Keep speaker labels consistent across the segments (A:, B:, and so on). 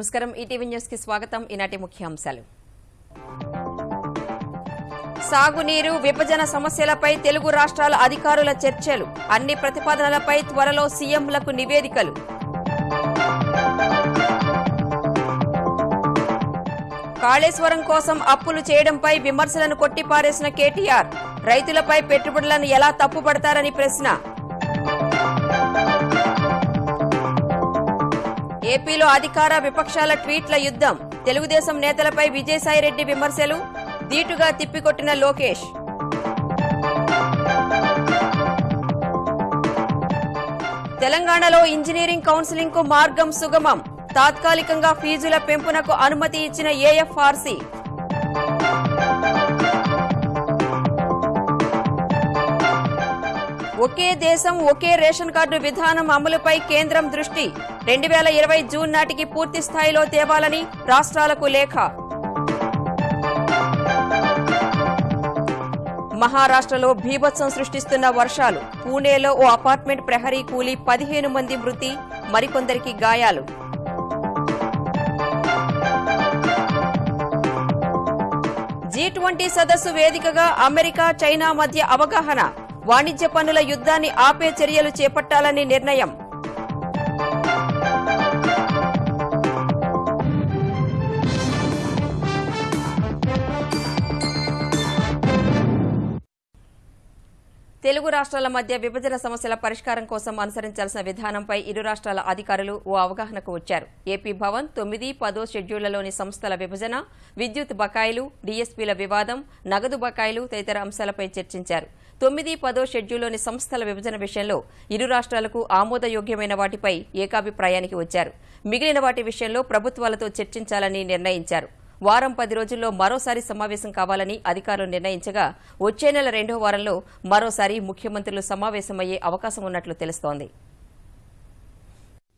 A: నమస్కారం ETV news కి స్వాగతం ఈనాటి ముఖ్యాంశాలు సాగునీరు విభజన సమస్యలపై తెలుగు రాష్ట్రాల అధికారుల చర్చలు అన్ని ప్రతిపాదనలపై త్వరలో సీఎంలకు నివేదికలు కాళేశ్వరం కోసం అప్పులు చేయడంపై విమర్శలను కొట్టిపారేసిన కేటీఆర్ రైతులపై పెట్టుబడులను ఎలా తప్పుపడతారని ప్రశ్న ఏపీలో అధికార విపక్షాల ట్వీట్ల యుద్ధం తెలుగుదేశం నేతలపై విజయసాయిరెడ్డి విమర్శలు ధీటుగా తిప్పికొట్టిన లోకేష్ తెలంగాణలో ఇంజనీరింగ్ కౌన్సిలింగ్ కు మార్గం సుగమం తాత్కాలికంగా ఫీజుల పెంపునకు అనుమతి ఇచ్చిన ఏఎఫ్ఆర్సీ ఒకే దేశం ఒకే రేషన్ కార్డు విధానం అమలుపై కేంద్రం దృష్టి రెండు వేల ఇరవై జూన్ నాటికి పూర్తి స్థాయిలో తేవాలని రాష్ట్రాలకు లేఖ మహారాష్ట్రలో భీభత్సం సృష్టిస్తున్న వర్షాలు పూణేలో ఓ అపార్ట్మెంట్ ప్రహరీ కూలి పదిహేను మంది మృతి మరికొందరికి గాయాలు జీ ట్వంటీ సదస్సు వేదికగా అమెరికా చైనా మధ్య అవగాహన వాణిజ్య పన్నుల యుద్ధాన్ని ఆపే చర్యలు చేపట్టాలని నిర్ణయం తెలుగు రాష్ట్రాల మధ్య విభజన సమస్యల పరిష్కారం కోసం అనుసరించాల్సిన విధానంపై ఇరు రాష్ట్రాల అధికారులు ఓ అవగాహనకు వచ్చారు ఏపీ భవన్ తొమ్మిది పదో షెడ్యూళ్లలోని సంస్థల విభజన విద్యుత్ బకాయిలు డీఎస్పీల వివాదం నగదు బకాయిలు తదితర అంశాలపై చర్చించారు తొమ్మిది పదో షెడ్యూల్లోని సంస్థల విభజన విషయంలో ఇరు రాష్ట్రాలకు ఆమోదయోగ్యమైన వాటిపై ఏకాభిప్రాయానికి వచ్చారు మిగిలిన వాటి విషయంలో ప్రభుత్వాలతో చర్చించాలని నిర్ణయించారు వారం పది రోజుల్లో మరోసారి సమావేశం కావాలని అధికారులు నిర్ణయించగా వచ్చే నెల రెండో వారంలో మరోసారి ముఖ్యమంత్రులు సమావేశమయ్యే అవకాశం ఉన్నట్లు తెలుస్తోంది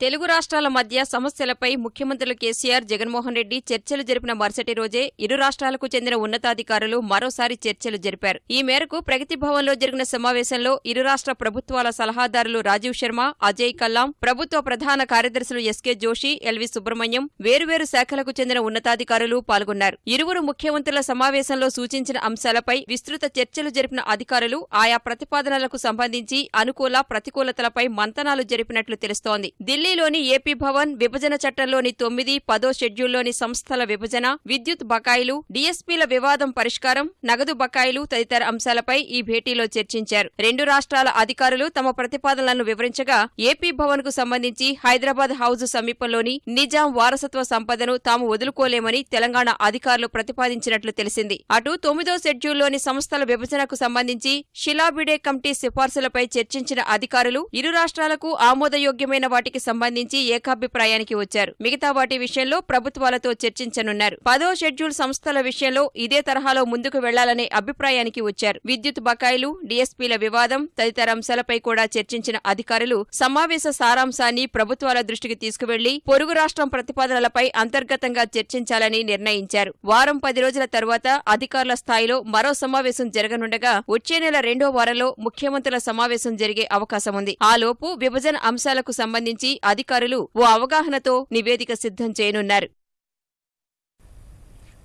A: తెలుగు రాష్ట్రాల మధ్య సమస్యలపై ముఖ్యమంత్రులు కేసీఆర్ జగన్మోహన్ రెడ్డి చర్చలు జరిపిన మరుసటి రోజే ఇరు రాష్ట్రాలకు చెందిన ఉన్నతాధికారులు మరోసారి చర్చలు జరిపారు ఈ మేరకు ప్రగతి భవన్లో జరిగిన సమావేశంలో ఇరు రాష్ట్ర ప్రభుత్వాల సలహాదారులు రాజీవ్ శర్మ అజయ్ కల్లాం ప్రభుత్వ ప్రధాన కార్యదర్శులు ఎస్కే జోషి ఎల్వి సుబ్రహ్మణ్యం వేరువేరు శాఖలకు చెందిన ఉన్నతాధికారులు పాల్గొన్నారు ఇరువురు ముఖ్యమంత్రుల సమావేశంలో సూచించిన అంశాలపై విస్తృత చర్చలు జరిపిన అధికారులు ఆయా ప్రతిపాదనలకు సంబంధించి అనుకూల ప్రతికూలతలపై మంతనాలు జరిపినట్లు తెలుస్తోంది ఢిల్లీ ఢిల్లీలోని ఏపీ భవన్ విభజన చట్టంలోని తొమ్మిది పదో షెడ్యూల్లోని సంస్థల విభజన విద్యుత్ బకాయిలు డీఎస్పీల వివాదం పరిష్కారం నగదు బకాయిలు తదితర అంశాలపై ఈ భేటీలో చర్చించారు రెండు రాష్ట్రాల అధికారులు తమ ప్రతిపాదనలను వివరించగా ఏపీ భవన్ కు సంబంధించి హైదరాబాద్ హౌజ్ సమీపంలోని నిజాం వారసత్వ సంపదను తాము వదులుకోలేమని తెలంగాణ అధికారులు ప్రతిపాదించినట్లు తెలిసింది అటు తొమ్మిదో షెడ్యూల్లోని సంస్థల విభజనకు సంబంధించి షిలాబిడే కమిటీ సిఫార్సులపై చర్చించిన అధికారులు ఇరు రాష్ట్రాలకు ఆమోదయోగ్యమైన వాటికి సంబంధించి సంబంధించి ఏకాభిప్రాయానికి వచ్చారు మిగతా వాటి విషయంలో ప్రభుత్వాలతో చర్చించనున్నారు పదో షెడ్యూల్ సంస్థల విషయంలో ఇదే తరహాలో ముందుకు వెళ్లాలనే అభిప్రాయానికి వచ్చారు విద్యుత్ బకాయిలు డీఎస్పీల వివాదం తదితర అంశాలపై కూడా చర్చించిన అధికారులు సమావేశ సారాంశాన్ని ప్రభుత్వాల దృష్టికి తీసుకువెళ్లి పొరుగు రాష్ట్రం ప్రతిపాదనలపై అంతర్గతంగా చర్చించాలని నిర్ణయించారు వారం పది రోజుల తర్వాత అధికారుల స్థాయిలో మరో సమావేశం జరగనుండగా వచ్చే నెల రెండో వారంలో ముఖ్యమంత్రుల సమావేశం జరిగే అవకాశం ఉంది ఆలోపు విభజన అంశాలకు సంబంధించి అధికారులు ఓ అవగాహనతో నివేదిక సిద్ధం చేయనున్నారు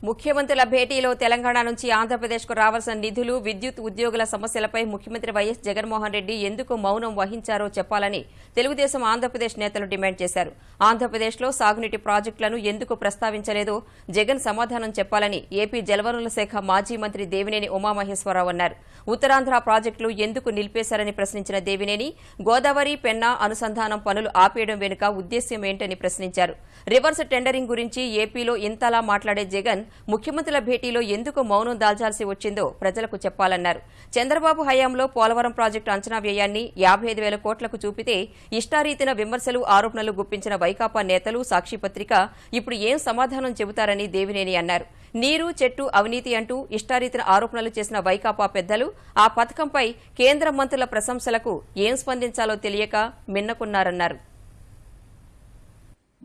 A: ముఖ్యమంత్రుల భేటీలో తెలంగాణ నుంచి ఆంధ్రప్రదేశ్కు రావాల్సిన నిధులు విద్యుత్ ఉద్యోగుల సమస్యలపై ముఖ్యమంత్రి వైఎస్ జగన్మోహన్ రెడ్డి ఎందుకు మౌనం వహించారో చెప్పాలని తెలుగుదేశం ఆంధ్రప్రదేశ్ నేతలు డిమాండ్ చేశారు ఆంధ్రప్రదేశ్లో సాగునీటి ప్రాజెక్టులను ఎందుకు ప్రస్తావించలేదో జగన్ సమాధానం చెప్పాలని ఏపీ జలవనరుల శాఖ మాజీ మంత్రి దేవినేని ఉమామహేశ్వరరావు అన్నారు ఉత్తరాంధ్ర ప్రాజెక్టులు ఎందుకు నిలిపేశారని ప్రశ్నించిన దేవినేని గోదావరి పెన్నా అనుసంధానం పనులు ఆపేయడం వెనుక ఉద్దేశ్యం ఏంటని ప్రశ్నించారు రివర్స్ టెండరింగ్ గురించి ఏపీలో ఇంతలా మాట్లాడే జగన్ ముఖ్యమంత్రుల భేటీలో ఎందుకు మౌనం దాల్చాల్సి వచ్చిందో ప్రజలకు చెప్పాలన్నారు చంద్రబాబు హయాంలో పోలవరం ప్రాజెక్టు అంచనా వ్యయాన్ని యాభై ఐదు వేల కోట్లకు చూపితే ఇష్టారీతిన విమర్శలు ఆరోపణలు గుప్పించిన వైకాపా నేతలు సాక్షిపత్రిక ఇప్పుడు ఏం సమాధానం చెబుతారని దేవినేని అన్నారు నీరు చెట్టు అవినీతి అంటూ ఇష్టారీతిన ఆరోపణలు చేసిన వైకాపా పెద్దలు ఆ పథకంపై కేంద్ర మంత్రుల ప్రశంసలకు ఏం స్పందించాలో తెలియక మిన్నకున్నారన్నారు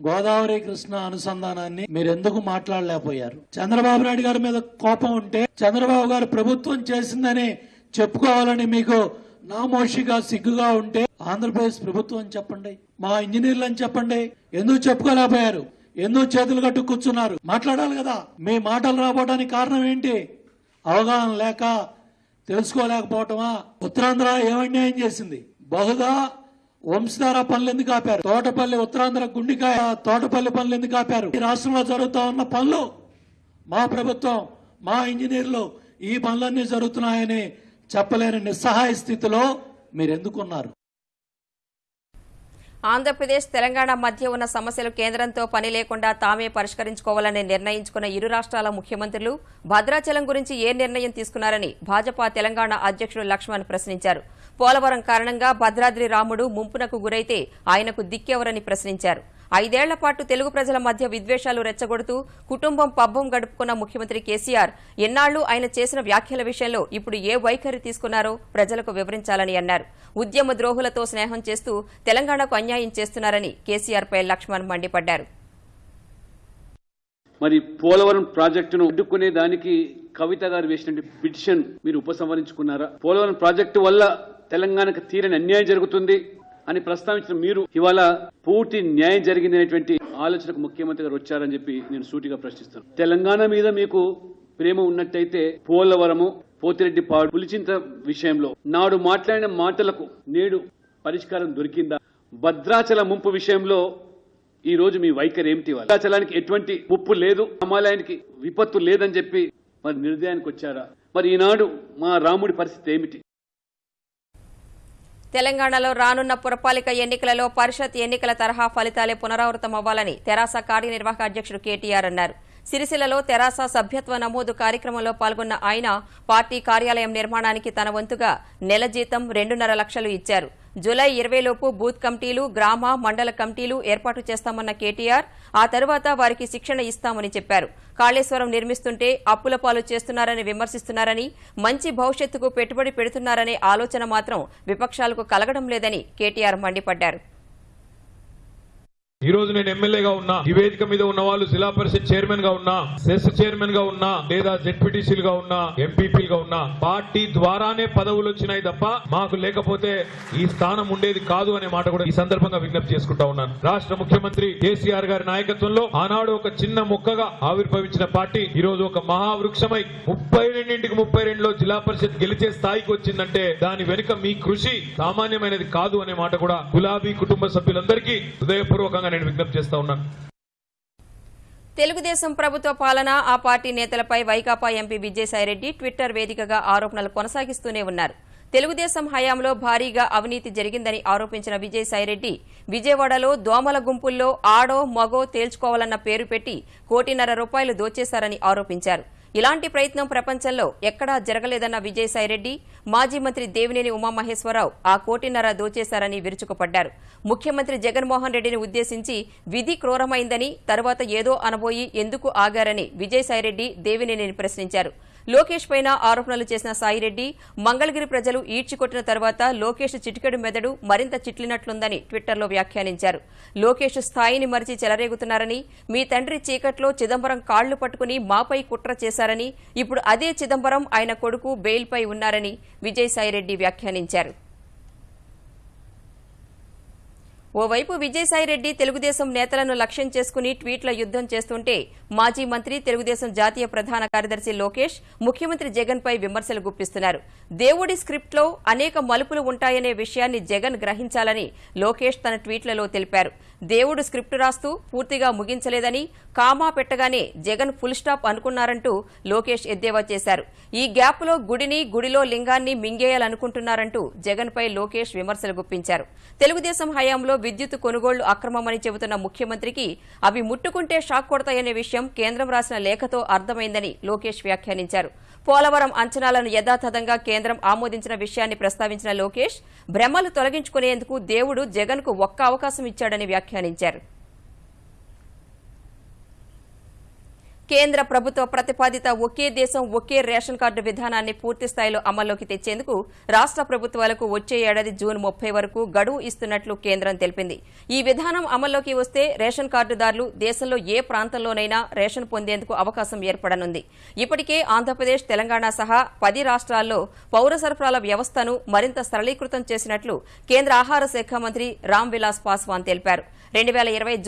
A: గోదావరి కృష్ణ అనుసంధానాన్ని మీరు ఎందుకు మాట్లాడలేకపోయారు చంద్రబాబు నాయుడు గారి మీద కోపం ఉంటే చంద్రబాబు గారు ప్రభుత్వం చేసిందని చెప్పుకోవాలని మీకు నామోషిగా సిగ్గుగా ఉంటే ఆంధ్రప్రదేశ్ ప్రభుత్వం చెప్పండి మా ఇంజనీర్లు అని చెప్పండి ఎందుకు చెప్పుకోలేకపోయారు ఎందుకు చేతులు కట్టు కూర్చున్నారు మాట్లాడాలి కదా మీ మాటలు రాబోటానికి కారణం ఏంటి అవగాహన లేక తెలుసుకోలేకపోవటమా ఉత్తరాంధ్ర ఏమన్యాయం చేసింది బహుగా వంశధార పనులు ఎందుకు ఆపారు తోటపల్లి ఉత్తరాంధ్ర గుండికాయ తోటపల్లి పనులు ఎందుకు ఆపారు ఈ రాష్ట్రంలో జరుగుతూ ఉన్న పనులు మా ప్రభుత్వం మా ఇంజనీర్లు ఈ పనులన్నీ జరుగుతున్నాయని చెప్పలేని నిస్సహాయ స్థితిలో మీరు ఎందుకున్నారు ఆంధ్రప్రదేశ్ తెలంగాణ మధ్య ఉన్న సమస్యలు కేంద్రంతో పని లేకుండా తామే పరిష్కరించుకోవాలని నిర్ణయించుకున్న ఇరు రాష్ట్రాల ముఖ్యమంత్రులు భద్రాచలం గురించి ఏ నిర్ణయం తీసుకున్నారని భాజపా తెలంగాణ అధ్యక్షుడు లక్ష్మణ్ ప్రశ్నించారు పోలవరం కారణంగా భద్రాద్రి రాముడు ముంపునకు గురైతే ఆయనకు దిక్కెవరని ప్రశ్నించారు ఐదేళ్ల పాటు తెలుగు ప్రజల మధ్య విద్వేషాలు రెచ్చగొడుతూ కుటుంబం పబ్బం గడుపుకున్న ముఖ్యమంత్రి కేసీఆర్ ఎన్నాళ్లు ఆయన చేసిన వ్యాఖ్యల విషయంలో ఇప్పుడు ఏ వైఖరి తీసుకున్నారో ప్రజలకు వివరించాలని అన్నారు ఉద్యమ ద్రోహులతో స్నేహం చేస్తూ తెలంగాణకు అన్యాయం చేస్తున్నారని కేసీఆర్పై లక్ష్మణ్ మండిపడ్డారు మరి పోలవరం ప్రాజెక్టును అడ్డుకునే దానికి కవిత గారు వేసిన పిటిషన్ మీరు ఉపసంహరించుకున్నారా పోలవరం ప్రాజెక్టు వల్ల తెలంగాణకు తీరని అన్యాయం జరుగుతుంది అని ప్రస్తావించిన మీరు ఇవాళ పూర్తి న్యాయం జరిగింది అనేటువంటి ఆలోచనకు ముఖ్యమంత్రి గారు వచ్చారని చెప్పి నేను సూటిగా ప్రశ్నిస్తాను తెలంగాణ మీద మీకు ప్రేమ ఉన్నట్టయితే పోలవరము పోతిరెడ్డి పాడు పులిచింత విషయంలో నాడు మాట్లాడిన మాటలకు నేడు పరిష్కారం దొరికిందా భద్రాచల ముంపు విషయంలో ఈ రోజు మీ వైఖరి ఏమిటి భద్రాచలానికి ఎటువంటి ముప్పు లేదు హిమాలయానికి విపత్తు లేదని చెప్పి మరి నిర్దయానికి వచ్చారా మరి ఈనాడు మా రాముడి పరిస్థితి ఏమిటి తెలంగాణలో రానున్న పురపాలిక ఎన్నికలలో పరిషత్ ఎన్నికల తరహా ఫలితాలే పునరావృతమవ్వాలని తెరాస కార్యనిర్వాహక అధ్యక్షుడు కేటీఆర్ అన్నారు సిరిసిల్లలో తెరాస సభ్యత్వ నమోదు కార్యక్రమంలో పాల్గొన్న ఆయన పార్టీ కార్యాలయం నిర్మాణానికి తన వంతుగా నెల జీతం రెండున్నర లక్షలు ఇచ్చారు జులై ఇరవైలోపు బూత్ కమిటీలు గ్రామ మండల కమిటీలు ఏర్పాటు చేస్తామన్న కేటీఆర్ ఆ తర్వాత వారికి శిక్షణ ఇస్తామని చెప్పారు కాళేశ్వరం నిర్మిస్తుంటే అప్పుల పాలు చేస్తున్నారని విమర్శిస్తున్నారని మంచి భవిష్యత్తుకు పెట్టుబడి పెడుతున్నారనే ఆలోచన మాత్రం విపక్షాలకు కలగడం లేదని కేటీఆర్ మండిపడ్డారు ఈ రోజు నేను ఎమ్మెల్యేగా ఉన్నా నివేదిక మీద ఉన్న వాళ్ళు జిల్లా పరిషత్ చైర్మన్ గా ఉన్నా సెస్ చైర్మన్ గా ఉన్నా లేదా గా ఉన్నా గా ఉన్నా పార్టీ ద్వారానే పదవులు వచ్చినాయి తప్ప మాకు లేకపోతే ఈ స్థానం ఉండేది కాదు అనే మాట కూడా ఈ సందర్భంగా విజ్ఞప్తి చేసుకుంటా ఉన్నాను రాష్ట్ర ముఖ్యమంత్రి కేసీఆర్ గారి నాయకత్వంలో ఆనాడు ఒక చిన్న మొక్కగా ఆవిర్భవించిన పార్టీ ఈ రోజు ఒక మహావృక్షమై ముప్పై రెండింటికి ముప్పై రెండులో జిల్లా పరిషత్ గెలిచే స్థాయికి వచ్చిందంటే దాని వెనుక మీ కృషి సామాన్యమైనది కాదు అనే మాట కూడా గులాబీ కుటుంబ సభ్యులందరికీ హృదయపూర్వకంగా నేను విజ్ఞప్తి చేస్తా ఉన్నాను తెలుగుదేశం ప్రభుత్వ పాలన ఆ పార్టీ నేతలపై వైకాపా ఎంపీ విజయసాయిరెడ్డి ట్విట్టర్ వేదికగా ఆరోపణలు కొనసాగిస్తూనే ఉన్నారు తెలుగుదేశం హయాంలో భారీగా అవినీతి జరిగిందని ఆరోపించిన విజయసాయిరెడ్డి విజయవాడలో దోమల గుంపుల్లో ఆడో మగో తేల్చుకోవాలన్న పేరు పెట్టి కోటిన్నర రూపాయలు దోచేశారని ఆరోపించారు ఇలాంటి ప్రయత్నం ప్రపంచంలో ఎక్కడా జరగలేదన్న విజయసాయిరెడ్డి మాజీ మంత్రి దేవినేని ఉమామహేశ్వరరావు ఆ కోటిన్నర దోచేశారని విరుచుకుపడ్డారు ముఖ్యమంత్రి జగన్మోహన్ రెడ్డిని ఉద్దేశించి విధి క్రూరమైందని తర్వాత ఏదో అనబోయి ఎందుకు ఆగారని విజయసాయిరెడ్డి దేవినేనిని ప్రశ్నించారు లోకేష్ పైన ఆరోపణలు చేసిన సాయిరెడ్డి మంగళగిరి ప్రజలు ఈడ్చికొట్టిన తర్వాత లోకేష్ చిటికెడు మెదడు మరింత చిట్లినట్లుందని ట్విట్టర్లో వ్యాఖ్యానించారు లోకేష్ స్థాయిని మరిచి చెలరేగుతున్నారని మీ తండ్రి చీకట్లో చిదంబరం కాళ్లు పట్టుకుని మాపై కుట్ర చేశారని ఇప్పుడు అదే చిదంబరం ఆయన కొడుకు బెయిల్పై ఉన్నారని విజయసాయిరెడ్డి వ్యాఖ్యానించారు ఓవైపు విజయసాయిరెడ్డి తెలుగుదేశం నేతలను లక్ష్యం చేసుకుని ట్వీట్ల యుద్దం చేస్తుంటే మాజీ మంత్రి తెలుగుదేశం జాతీయ ప్రధాన కార్యదర్శి లోకేష్ ముఖ్యమంత్రి జగన్పై విమర్శలు గుప్పిస్తున్నారు దేవుడి స్క్రిప్ట్లో అనేక మలుపులు ఉంటాయనే విషయాన్ని జగన్ గ్రహించాలని లోకేష్ తన ట్వీట్లలో తెలిపారు దేవుడు స్క్రిప్ట్ రాస్తూ పూర్తిగా ముగించలేదని కామా పెట్టగానే జగన్ ఫుల్ స్టాప్ అనుకున్నారంటూ లోకేష్ ఎద్దేవా చేశారు ఈ గ్యాప్లో గుడిని గుడిలో లింగాన్ని మింగేయాలనుకుంటున్నారంటూ జగన్పై లోకేష్ విమర్శలు గుప్పించారు తెలుగుదేశం హయాంలో విద్యుత్ కొనుగోళ్లు అక్రమమని చెబుతున్న ముఖ్యమంత్రికి అవి ముట్టుకుంటే షాక్ కొడతాయనే విషయం కేంద్రం రాసిన లేఖతో అర్థమైందని లోకేష్ వ్యాఖ్యానించారు పోలవరం అంచనాలను యథాతథంగా కేంద్రం ఆమోదించిన విషయాన్ని ప్రస్తావించిన లోకేష్ భ్రమలు తొలగించుకునేందుకు దేవుడు జగన్కు ఒక్క అవకాశం ఇచ్చాడని వ్యాఖ్యానించారు కేంద్ర ప్రభుత్వ ప్రతిపాదిత ఒకే దేశం ఒకే రేషన్ కార్డు విధానాన్ని పూర్తి స్థాయిలో అమల్లోకి తెచ్చేందుకు రాష్ట్ర ప్రభుత్వాలకు వచ్చే ఏడాది జూన్ ముప్పై వరకు గడువు ఇస్తున్నట్లు కేంద్రం తెలిపింది ఈ విధానం అమల్లోకి వస్తే రేషన్ కార్డుదారులు దేశంలో ఏ ప్రాంతంలోనైనా రేషన్ పొందేందుకు అవకాశం ఏర్పడనుంది ఇప్పటికే ఆంధ్రప్రదేశ్ తెలంగాణ సహా పది రాష్ట్రాల్లో పౌర సరఫరాల వ్యవస్థను మరింత సరళీకృతం చేసినట్లు కేంద్ర ఆహార శాఖ మంత్రి రామ్ విలాస్ పాస్వాన్ తెలిపారు రెండు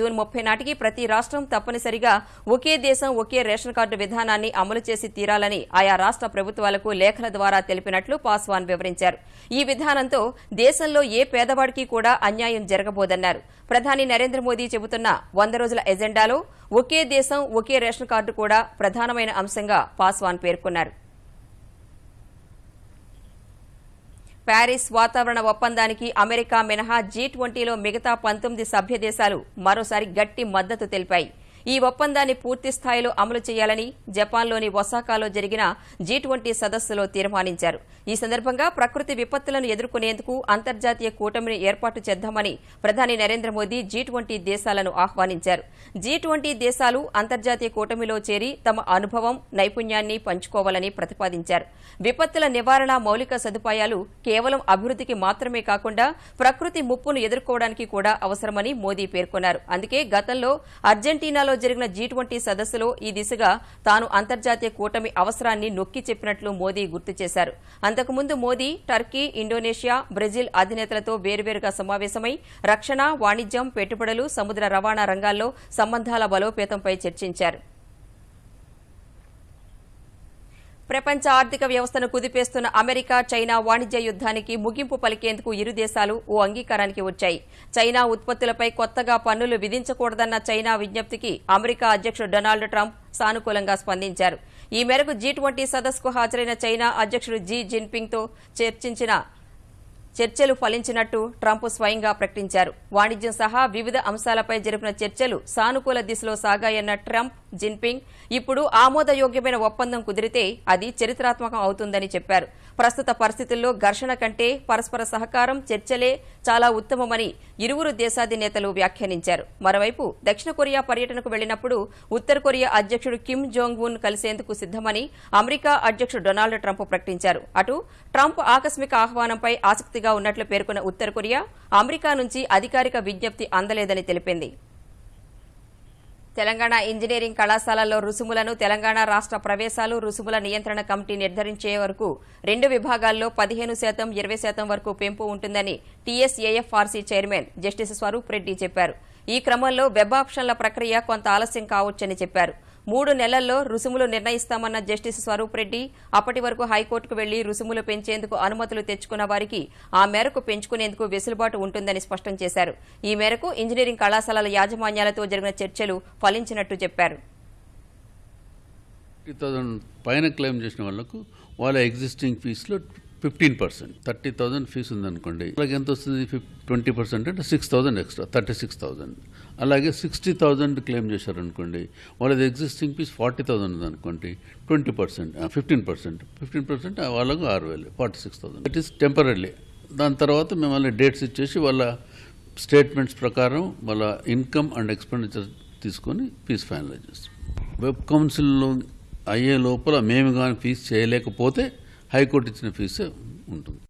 A: జూన్ ముప్పై నాటికి ప్రతి రాష్ట్రం తప్పనిసరిగా ఒకే దేశం ఒకే ఇప్పటికే రేషన్ కార్డు విధానాన్ని అమలు చేసి తీరాలని ఆయా రాష్ట్ర ప్రభుత్వాలకు లేఖల ద్వారా తెలిపినట్లు పాస్వాన్ వివరించారు ఈ విధానంతో దేశంలో ఏ పేదవాడికి కూడా అన్యాయం జరగబోదన్నారు ప్రధాని నరేంద్ర మోదీ చెబుతున్న వంద రోజుల ఎజెండాలో ఒకే దేశం ఒకే రేషన్ కార్డు కూడా ప్రధానమైన అంశంగా పాస్వాన్ పేర్కొన్నారు ప్యారిస్ వాతావరణ ఒప్పందానికి అమెరికా మినహా జీ ట్వంటీలో మిగతా పంతొమ్మిది సభ్య దేశాలు మరోసారి గట్టి మద్దతు తెలిపాయి ఈ ఒప్పందాన్ని పూర్తి స్థాయిలో అమలు చేయాలని జపాన్లోని ఒసాకాలో జరిగిన జీ ట్వంటీ సదస్సులో తీర్మానించారు ఈ సందర్భంగా ప్రకృతి విపత్తులను ఎదుర్కొనేందుకు అంతర్జాతీయ కూటమిని ఏర్పాటు చేద్దామని ప్రధాని నరేంద్ర మోదీ జీ ట్వంటీ దేశాలను ఆహ్వానించారు జీ ట్వంటీ దేశాలు అంతర్జాతీయ కూటమిలో చేరి తమ అనుభవం నైపుణ్యాన్ని పంచుకోవాలని ప్రతిపాదించారు విపత్తుల నివారణ మౌలిక సదుపాయాలు కేవలం అభివృద్ధికి మాత్రమే కాకుండా ప్రకృతి ముప్పును ఎదుర్కోవడానికి కూడా అవసరమని మోదీ పేర్కొన్నారు అందుకే గతంలో అర్జెంటీనాలో ఢిల్లీలో జరిగిన జీ ట్వంటీ సదస్సులో ఈ దిశగా తాను అంతర్జాతీయ కూటమి అవసరాన్ని నొక్కి చెప్పినట్లు మోదీ గుర్తు చేశారు అంతకుముందు మోదీ టర్కీ ఇండోనేషియా బ్రెజిల్ అధినేతలతో వేర్వేరుగా సమావేశమై రక్షణ వాణిజ్యం పెట్టుబడులు సముద్ర రవాణా రంగాల్లో సంబంధాల బలోపేతంపై చర్చించారు ప్రపంచ ఆర్థిక వ్యవస్థను కుదిపేస్తున్న అమెరికా చైనా వాణిజ్య యుద్దానికి ముగింపు పలికేందుకు ఇరు దేశాలు ఓ అంగీకారానికి వచ్చాయి చైనా ఉత్పత్తులపై కొత్తగా పన్నులు విధించకూడదన్న చైనా విజ్ఞప్తికి అమెరికా అధ్యక్షుడు డొనాల్డ్ ట్రంప్ సానుకూలంగా స్పందించారు ఈ మేరకు జీ ట్వంటీ సదస్సుకు హాజరైన చైనా అధ్యక్షుడు జీ జిన్పింగ్తో చర్చించిన చర్చలు ఫలించినట్టు ట్రంప్ స్వయంగా ప్రకటించారు వాణిజ్యం సహా వివిధ అంశాలపై జరిపిన చర్చలు సానుకూల దిశలో సాగాయన్న ట్రంప్ జిన్పింగ్ ఇప్పుడు ఆమోదయోగ్యమైన ఒప్పందం కుదిరితే అది చరిత్రాత్మకం అవుతుందని చెప్పారు ప్రస్తుత పరిస్థితుల్లో ఘర్షణ కంటే పరస్పర సహకారం చర్చలే చాలా ఉత్తమమని ఇరువురు దేశాధినేతలు వ్యాఖ్యానించారు మరోవైపు దక్షిణ కొరియా పర్యటనకు వెళ్లినప్పుడు ఉత్తర కొరియా అధ్యకుడు కిమ్ జోంగ్ ఉన్ కలిసేందుకు సిద్దమని అమెరికా అధ్యకుడు డొనాల్డ్ ట్రంప్ ప్రకటించారు అటు ట్రంప్ ఆకస్మిక ఆహ్వానంపై ఆసక్తి ఆసక్తిగా ఉన్నట్లు పేర్కొన్న ఉత్తర కొరియా అమెరికా నుంచి అధికారిక విజ్ఞప్తి అందలేదని తెలిపింది తెలంగాణ ఇంజనీరింగ్ కళాశాలల్లో రుసుములను తెలంగాణ రాష్ట ప్రవేశాలు రుసుముల నియంత్రణ కమిటీ నిర్ధారించే వరకు రెండు విభాగాల్లో పదిహేను శాతం ఇరవై శాతం వరకు పెంపు ఉంటుందని TSAFRC chairman justice Swaroop Reddy చెప్పారు ఈ క్రమంలో వెబ్ ఆప్షన్ల ప్రక్రియ కొంత ఆలస్యం కావచ్చని చెప్పారు మూడు నెలల్లో రుసుములు నిర్ణయిస్తామన్న జస్టిస్ స్వరూప్ రెడ్డి అప్పటి వరకు హైకోర్టుకు వెళ్లి రుసుములు పెంచేందుకు అనుమతులు తెచ్చుకున్న వారికి ఆ మేరకు పెంచుకునేందుకు వెసులుబాటు ఉంటుందని స్పష్టం చేశారు ఈ మేరకు ఇంజనీరింగ్ కళాశాలల యాజమాన్యాలతో జరిగిన చర్చలు ఫలించినట్టు చెప్పారు పైన క్లెయిమ్ చేసిన వాళ్లకు వాళ్ళ ఎగ్జిస్టింగ్ ఫీజులో fifteen percent thirty thousand fee ఉందనుకోండి అలాగే ఎంత వస్తుంది ట్వంటీ పర్సెంట్ అంటే six thousand extra thirty six thousand అలాగే సిక్స్టీ థౌసండ్ క్లెయిమ్ చేశారనుకోండి వాళ్ళది ఎగ్జిస్టింగ్ ఫీజ్ ఫార్టీ థౌసండ్ ఉందనుకోండి twenty percent fifteen percent fifteen percent వాళ్ళకు ఆరు వేలు forty six thousand that is temporary దాని తర్వాత మిమ్మల్ని డేట్స్ ఇచ్చేసి వాళ్ళ స్టేట్మెంట్స్ ప్రకారం వాళ్ళ ఇన్కమ్ అండ్ ఎక్స్పెండిచర్ తీసుకొని ఫీజ్ ఫైనలైజ్ చేస్తాం వెబ్ కౌన్సిల్లో అయ్యే లోపల మేము కానీ ఫీజు చేయలేకపోతే హైకోర్టు ఇచ్చిన ఫీజు ఉంటుంది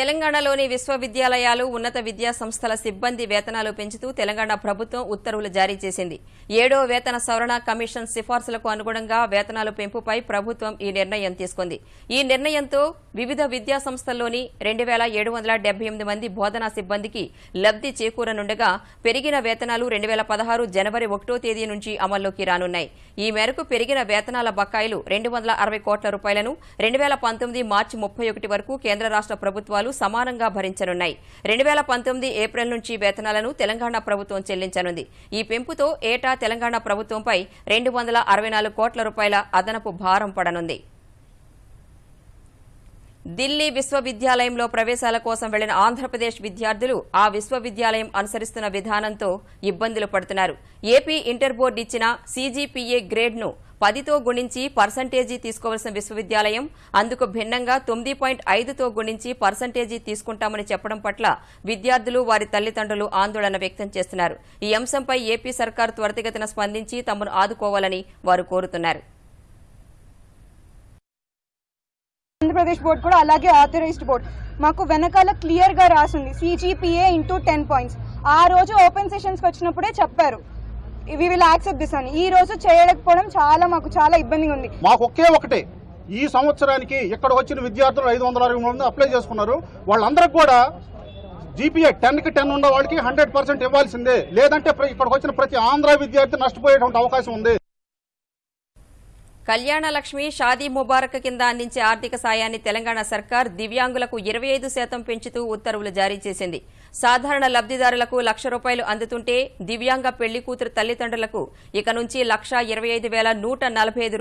A: తెలంగాణలోని విశ్వవిద్యాలయాలు ఉన్నత విద్యా సంస్థల సిబ్బంది వేతనాలు పెంచుతూ తెలంగాణ ప్రభుత్వం ఉత్తర్వులు జారీ చేసింది ఏడో వేతన సవరణ కమిషన్ సిఫార్సులకు అనుగుణంగా వేతనాలు పెంపుపై ప్రభుత్వం ఈ నిర్ణయం తీసుకుంది ఈ నిర్ణయంతో వివిధ విద్యా సంస్థల్లోని రెండు వేల ఏడు వందల డెబ్బై ఎనిమిది మంది బోధనా సిబ్బందికి లబ్ది చేకూరనుండగా పెరిగిన వేతనాలు రెండు వేల పదహారు జనవరి ఒకటో తేదీ నుంచి అమల్లోకి రానున్నాయి ఈ మేరకు పెరిగిన వేతనాల బకాయిలు రెండు వందల అరవై కోట్ల రూపాయలను రెండు వేల పంతొమ్మిది మార్చి ముప్పై ఒకటి వరకు కేంద్ర రాష్ట ప్రభుత్వాలు వేతనాలు సమానంగా భరించనున్నాయి రెండు వేల పంతొమ్మిది ఏప్రిల్ నుంచి వేతనాలను తెలంగాణ ప్రభుత్వం చెల్లించనుంది ఈ పెంపుతో ఏటా తెలంగాణ ప్రభుత్వంపై రెండు వందల అరవై నాలుగు కోట్ల రూపాయల అదనపు భారం పడనుంది ఢిల్లీ విశ్వవిద్యాలయంలో ప్రవేశాల కోసం వెళ్లిన ఆంధ్రప్రదేశ్ విద్యార్థులు ఆ విశ్వవిద్యాలయం అనుసరిస్తున్న విధానంతో ఇబ్బందులు పడుతున్నారు ఏపీ ఇంటర్ బోర్డు ఇచ్చిన సీజీపీఏ గ్రేడ్ను పదితో గుణించి పర్సంటేజీ తీసుకోవాల్సిన విశ్వవిద్యాలయం అందుకు భిన్నంగా తొమ్మిది పాయింట్ ఐదుతో గుణించి పర్సంటేజీ తీసుకుంటామని చెప్పడం పట్ల విద్యార్థులు వారి తల్లిదండ్రులు ఆందోళన వ్యక్తం చేస్తున్నారు ఈ అంశంపై ఏపీ సర్కార్ త్వరితగతిన స్పందించి తమను ఆదుకోవాలని వారు కోరుతున్నారు ఆంధ్రప్రదేశ్ బోర్డు కూడా అలాగే ఆథరైజ్డ్ బోర్డు మాకు వెనకాల క్లియర్గా రాసింది సీజీపీఏ ఇంటూ టెన్ పాయింట్స్ ఆ రోజు ఓపెన్ సెషన్స్కి వచ్చినప్పుడే చెప్పారు వి విల్ యాక్సెప్ట్ దిస్ అని ఈ రోజు చేయలేకపోవడం చాలా మాకు చాలా ఇబ్బందిగా ఉంది మాకు ఒకే ఒకటే ఈ సంవత్సరానికి ఇక్కడ వచ్చిన విద్యార్థులు ఐదు వందల అరవై మంది అప్లై చేసుకున్నారు వాళ్ళందరికి కూడా జీపీఏ టెన్కి టెన్ ఉన్న వాళ్ళకి హండ్రెడ్ పర్సెంట్ ఇవ్వాల్సిందే లేదంటే ఇక్కడికి వచ్చిన ప్రతి ఆంధ్ర విద్యార్థి నష్టపోయేటువంటి అవకాశం ఉంది కళ్యాణ లక్ష్మి షాదీ ముబారక్ కింద అందించే ఆర్థిక సాయాన్ని తెలంగాణ సర్కార్ దివ్యాంగులకు ఇరవై శాతం పెంచుతూ ఉత్తర్వులు జారీ చేసింది సాధారణ లబ్దిదారులకు లక్ష రూపాయలు అందుతుంటే దివ్యాంగ పెళ్లి కూతురు తల్లిదండ్రులకు ఇక నుంచి లక్ష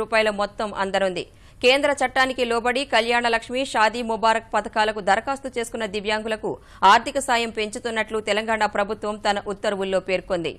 A: రూపాయల మొత్తం అందనుంది కేంద్ర చట్టానికి లోబడి కళ్యాణలక్ష్మి షాదీ ముబారక్ పథకాలకు దరఖాస్తు చేసుకున్న దివ్యాంగులకు ఆర్థిక సాయం పెంచుతున్నట్లు తెలంగాణ ప్రభుత్వం తన ఉత్తర్వుల్లో పేర్కొంది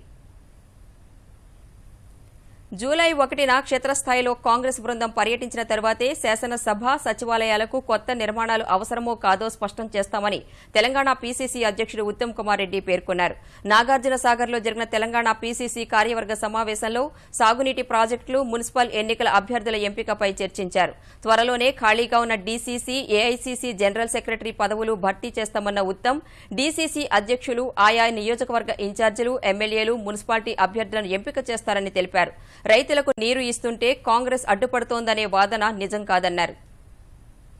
A: జూలై ఒకటిన క్షేత్రస్థాయిలో కాంగ్రెస్ బృందం పర్యటించిన తర్వాతే శాసనసభ సచివాలయాలకు కొత్త నిర్మాణాలు అవసరమో కాదో స్పష్టం చేస్తామని తెలంగాణ పీసీసీ అధ్యకుడు ఉత్తమ్ కుమార్ రెడ్డి పేర్కొన్నారు నాగార్జున సాగర్లో జరిగిన తెలంగాణ పీసీసీ కార్యవర్గ సమావేశంలో సాగునీటి ప్రాజెక్టులు మున్సిపల్ ఎన్నికల అభ్యర్థుల ఎంపికపై చర్చించారు త్వరలోనే ఖాళీగా ఉన్న డీసీసీ ఏఐసీసీ జనరల్ సెక్రటరీ పదవులు భర్తీ చేస్తామన్న ఉత్తమ్ డీసీసీ అధ్యక్షులు ఆయా నియోజకవర్గ ఇన్ఛార్జీలు ఎమ్మెల్యేలు మున్సిపాలిటీ అభ్యర్థులను ఎంపిక చేస్తారని తెలిపారు రైతులకు నీరు ఇస్తుంటే కాంగ్రెస్ అడ్డుపడుతోందనే వాదన నిజం కాదన్నారు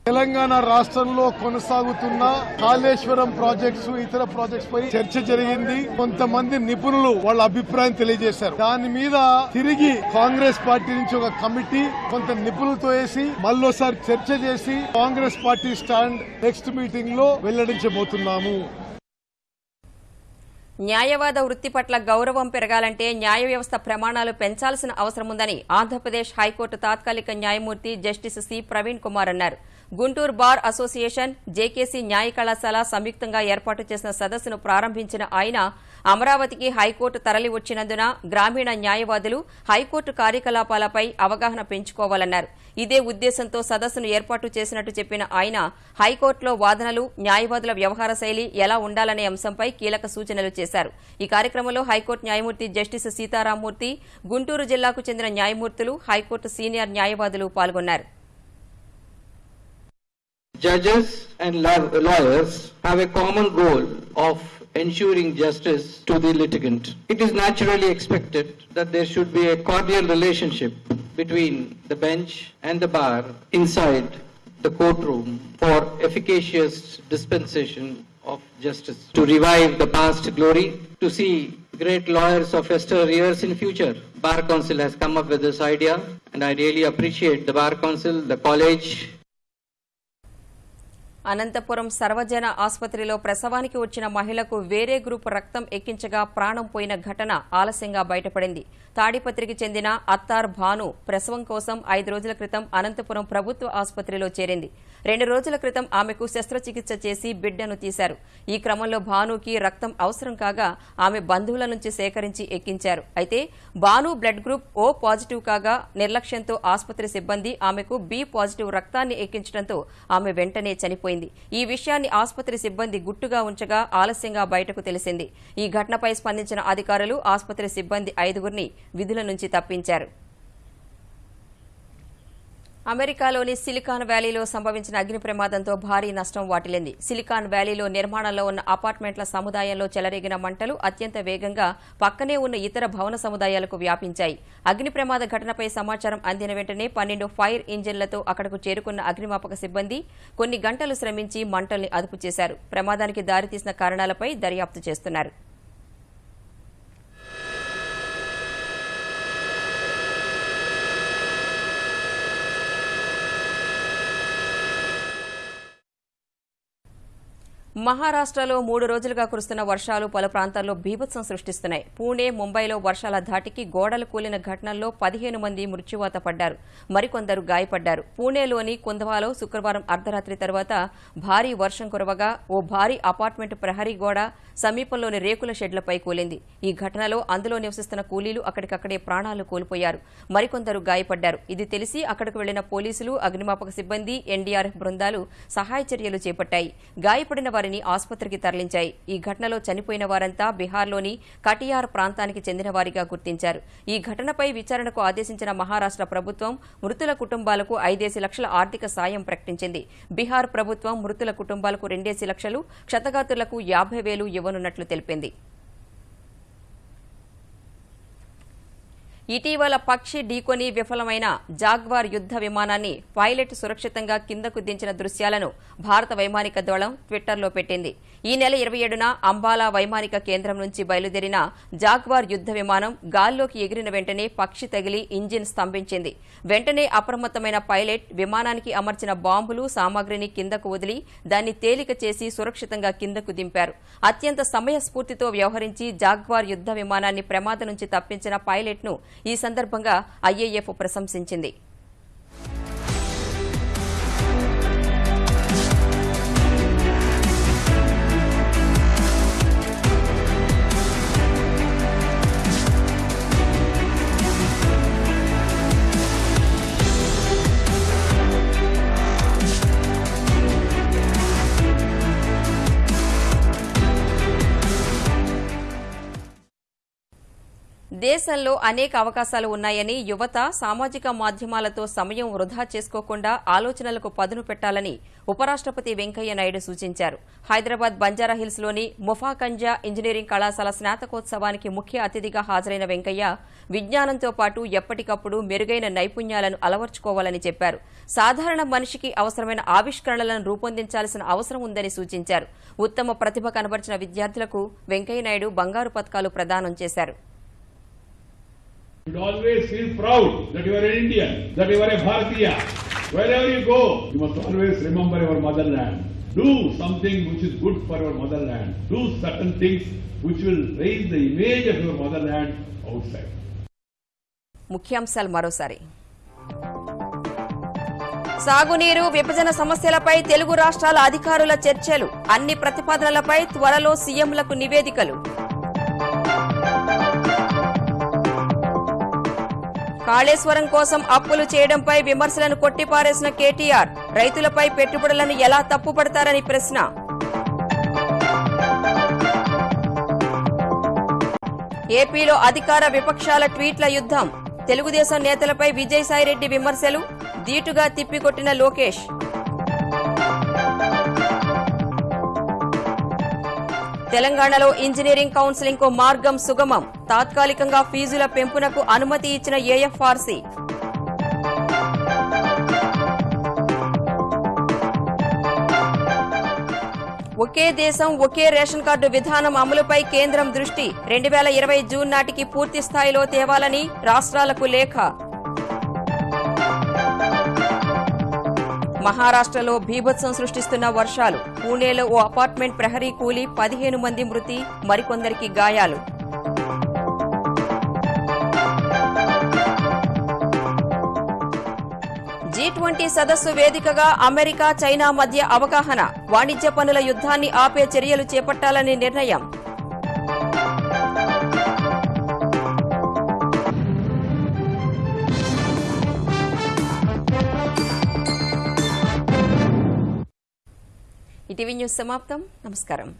A: తెలంగాణ రాష్ట్రంలో కొనసాగుతున్న కాళేశ్వరం ప్రాజెక్ట్స్ ఇతర ప్రాజెక్ట్స్ పై చర్చ జరిగింది కొంతమంది నిపుణులు వాళ్ళ అభిప్రాయం తెలియజేశారు దాని మీద తిరిగి కాంగ్రెస్ పార్టీ నుంచి ఒక కమిటీ కొంత నిపుణులతో వేసి మళ్ళీ చర్చ చేసి Congress party stand next meeting లో వెల్లడించబోతున్నాము న్యాయవాద వృత్తి పట్ల గౌరవం పెరగాలంటే న్యాయ వ్యవస్థ ప్రమాణాలు పెంచాల్సిన అవసరం ఉందని ఆంధ్రప్రదేశ్ హైకోర్టు తాత్కాలిక న్యాయమూర్తి జస్టిస్ సి ప్రవీణ్ కుమార్ అన్నారు గుంటూరు బార్ అసోసియేషన్ జేకేసీ న్యాయ కళాశాల సంయుక్తంగా ఏర్పాటు చేసిన సదస్సును ప్రారంభించిన ఆయన అమరావతికి హైకోర్టు తరలి వచ్చినందున గ్రామీణ న్యాయవాదులు హైకోర్టు కార్యకలాపాలపై అవగాహన పెంచుకోవాలన్నారు ఇదే ఉద్దేశంతో సదస్సును ఏర్పాటు చేసినట్టు చెప్పిన ఆయన హైకోర్టులో వాదనలు న్యాయవాదుల వ్యవహార శైలి ఎలా ఉండాలనే అంశంపై కీలక సూచనలు చేశారు ఈ కార్యక్రమంలో హైకోర్టు న్యాయమూర్తి జస్టిస్ సీతారామూర్తి గుంటూరు జిల్లాకు చెందిన న్యాయమూర్తులు హైకోర్టు సీనియర్ న్యాయవాదులు పాల్గొన్నారు Judges and lawyers have a common goal of ensuring justice to the litigant. It is naturally expected that there should be a cordial relationship between the bench and the bar inside the courtroom for efficacious dispensation of justice, to revive the past glory, to see great lawyers of Esther years in future. Bar Council has come up with this idea and I really appreciate the Bar Council, the college, Anantapuram సర్వజన ఆసుపత్రిలో ప్రసవానికి వచ్చిన మహిళకు వేరే group రక్తం ఎక్కించగా ప్రాణం పోయిన ఘటన ఆలస్యంగా బయటపడింది తాడిపత్రికి చెందిన అత్తార్ భాను ప్రసవం కోసం ఐదు రోజుల క్రితం అనంతపురం ప్రభుత్వ ఆసుపత్రిలో చేరింది రెండు రోజుల క్రితం ఆమెకు శస్త్రచికిత్స చేసి బిడ్డను తీశారు ఈ క్రమంలో భానుకి రక్తం అవసరం కాగా ఆమె బంధువుల నుంచి సేకరించి ఎక్కించారు అయితే Bhanu blood group O positive కాగా నిర్లక్ష్యంతో ఆసుపత్రి సిబ్బంది ఆమెకు బి పాజిటివ్ రక్తాన్ని ఎక్కించడంతో ఆమె వెంటనే చనిపోయింది ఈ విషయాన్ని ఆసుపత్రి సిబ్బంది గుట్టుగా ఉంచగా ఆలస్యంగా బయటకు తెలిసింది ఈ ఘటనపై స్పందించిన అధికారులు ఆసుపత్రి సిబ్బంది ఐదుగురిని విధుల నుంచి తప్పించారు అమెరికాలోని సిలికాన్ వ్యాలీలో సంభవించిన అగ్ని ప్రమాదంతో భారీ నష్టం వాటిల్లింది సిలికాన్ వ్యాలీలో నిర్మాణంలో ఉన్న అపార్ట్మెంట్ల సముదాయంలో చెలరేగిన మంటలు అత్యంత వేగంగా పక్కనే ఉన్న ఇతర భవన సముదాయాలకు వ్యాపించాయి అగ్ని ప్రమాద ఘటనపై సమాచారం అందిన వెంటనే పన్నెండు ఫైర్ ఇంజిన్లతో అక్కడకు చేరుకున్న అగ్నిమాపక సిబ్బంది కొన్ని గంటలు శ్రమించి మంటల్ని అదుపు చేశారు ప్రమాదానికి దారితీసిన కారణాలపై దర్యాప్తు చేస్తున్నారు మహారాష్ట్రలో మూడు రోజులుగా కురుస్తున్న వర్షాలు పలు ప్రాంతాల్లో బీభత్సం సృష్టిస్తున్నాయి పూణే ముంబైలో వర్షాల ధాటికి గోడలు కూలిన ఘటనల్లో పదిహేను మంది మృత్యువాత పడ్డారు మరికొందరు గాయపడ్డారు పూణేలోని కుందవాలో శుక్రవారం అర్ధరాత్రి తర్వాత భారీ వర్షం కురవగా ఓ భారీ అపార్ట్మెంట్ ప్రహరీ గోడ సమీపంలోని రేకుల షెడ్లపై కూలింది ఈ ఘటనలో అందులో నివసిస్తున్న కూలీలు అక్కడికక్కడే ప్రాణాలు కోల్పోయారు మరికొందరు గాయపడ్డారు ఇది తెలిసి అక్కడకు వెళ్లిన పోలీసులు అగ్నిమాపక సిబ్బంది ఎన్డీఆర్ఎఫ్ బృందాలు సహాయ చర్యలు చేపట్టాయి గాయపడిన వారిని వారిని ఆసుపత్రికి తరలించాయి ఈ ఘటనలో చనిపోయిన వారంతా బీహార్లోని కటియార్ ప్రాంతానికి చెందిన వారిగా గుర్తించారు ఈ ఘటనపై విచారణకు ఆదేశించిన మహారాష్ట ప్రభుత్వం మృతుల కుటుంబాలకు ఐదేసి లక్షల ఆర్థిక సాయం ప్రకటించింది బీహార్ ప్రభుత్వం మృతుల కుటుంబాలకు రెండేసి లక్షలు క్షతగాతులకు యాభై వేలు ఇవ్వనున్నట్లు తెలిపింది ఇటీవల పక్షి ఢీకొని విఫలమైన జాగ్వార్ యుద్ద విమానాన్ని పైలట్ సురక్షితంగా కిందకు దించిన దృశ్యాలను భారత వైమానిక దళం ట్విట్టర్లో పెట్టింది ఈ నెల ఇరవై ఏడున అంబాలా వైమానిక కేంద్రం నుంచి బయలుదేరిన జాగ్వార్ యుద్ద విమానం గాల్లోకి ఎగిరిన వెంటనే పక్షి తగిలి ఇంజిన్ స్తంభించింది వెంటనే అప్రమత్తమైన పైలట్ విమానానికి అమర్చిన బాంబులు సామాగ్రిని కిందకు వదిలి దాన్ని తేలిక చేసి సురక్షితంగా కిందకు దింపారు అత్యంత సమయస్ఫూర్తితో వ్యవహరించి జాగ్వార్ యుద్ద విమానాన్ని ప్రమాదం నుంచి తప్పించిన పైలట్ను ఈ సందర్భంగా ఐఏఎఫ్ ప్రశంసించింది దేశంలో అనేక అవకాశాలు ఉన్నాయని యువత సామాజిక మాధ్యమాలతో సమయం వృధా చేసుకోకుండా ఆలోచనలకు పదును పెట్టాలని ఉపరాష్టపతి వెంకయ్యనాయుడు సూచించారు హైదరాబాద్ బంజారాహిల్స్లోని ముఫాకంజా ఇంజనీరింగ్ కళాశాల స్నాతకోత్సవానికి ముఖ్య అతిథిగా హాజరైన వెంకయ్య విజ్ఞానంతో పాటు ఎప్పటికప్పుడు మెరుగైన నైపుణ్యాలను అలవర్చుకోవాలని చెప్పారు సాధారణ మనిషికి అవసరమైన ఆవిష్కరణలను రూపొందించాల్సిన అవసరం ఉందని సూచించారు ఉత్తమ ప్రతిభ కనబరిచిన విద్యార్థులకు వెంకయ్యనాయుడు బంగారు పథకాలు ప్రదానం చేశారు should always feel proud that you are an Indian, that you are a Bharatiya. Wherever you go, you must always remember your motherland. Do something which is good for your motherland. Do certain things which will raise the image of your motherland outside. ముఖ్యాంశాలు మరోసారి సాగునీరు విభజన సమస్యలపై తెలుగు రాష్ట్రాల అధికారుల చర్చలు అన్ని ప్రతిపాదనలపై త్వరలో సీఎంలకు నివేదికలు కాళేశ్వరం కోసం అప్పులు చేయడంపై విమర్శలను కొట్టిపారేసిన కేటీఆర్ రైతులపై పెట్టుబడులను ఎలా తప్పుపడతారని ప్రశ్న ఏపీలో అధికార విపక్షాల ట్వీట్ల యుద్ధం తెలుగుదేశం నేతలపై విజయసాయిరెడ్డి విమర్శలు ధీటుగా తిప్పికొట్టిన లోకేష్ తెలంగాణలో ఇంజనీరింగ్ కౌన్సిలింగ్ కు మార్గం సుగమం తాత్కాలికంగా ఫీజుల పెంపునకు అనుమతి ఇచ్చిన ఏఎఫ్ఆర్సీ ఒకే దేశం ఒకే రేషన్ కార్డు విధానం అమలుపై కేంద్రం దృష్టి రెండు వేల ఇరవై జూన్ నాటికి పూర్తి స్థాయిలో తేవాలని రాష్ట్రాలకు లేఖ మహారాష్ట్రలో భీభత్సం సృష్టిస్తున్న వర్షాలు పూణేలో ఓ అపార్ట్మెంట్ ప్రహరీ కూలి పదిహేను మంది మృతి మరికొందరికి గాయాలు జీ ట్వంటీ సదస్సు వేదికగా అమెరికా చైనా మధ్య అవగాహన వాణిజ్య పనుల యుద్ధాన్ని ఆపే చర్యలు చేపట్టాలని నిర్ణయం ఈటీవీ న్యూస్ సమాప్తం నమస్కారం